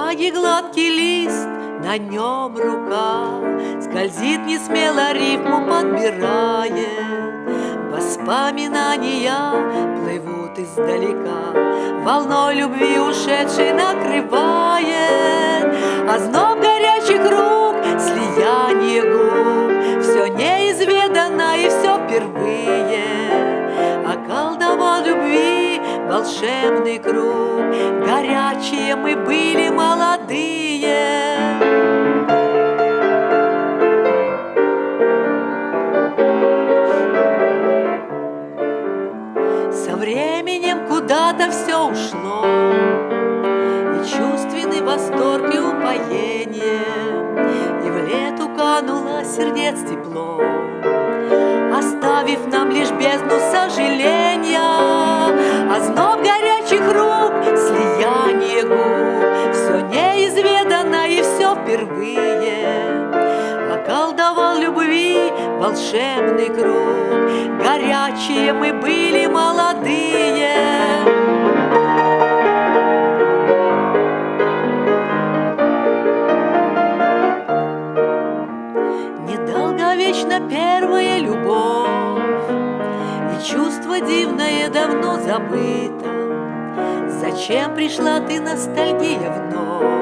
бумаги гладкий лист, на нем рука. Скользит не смело рифму подбирает. Воспоминания плывут издалека. Волной любви ушедшей накрывает. А зноб волшебный круг. Горячие мы были молодые. Со временем куда-то все ушло. И чувственный восторг и упоение. И в лету кануло сердец тепло. Оставив нам лишь бездну сожаления впервые. Околдовал любви волшебный круг. Горячие мы были молодые. Недолговечно первая любовь. И чувство дивное давно забыто. Зачем пришла ты, ностальгия, вновь?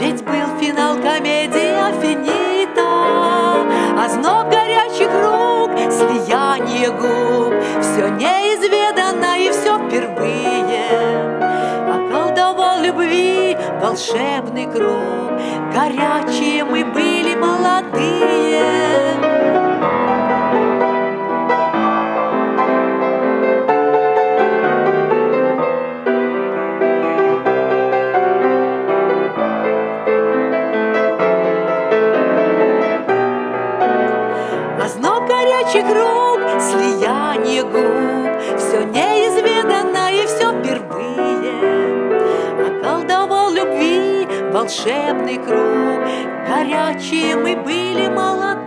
Ведь был финал комедии «Афинита» Озноб горячих рук, слияние губ. Все неизведанно и все впервые. Околдовал любви волшебный круг Горячие Горячих рук, слияние губ. Все неизведанно и все впервые. Околдовал любви волшебный круг. Горячие мы были молодые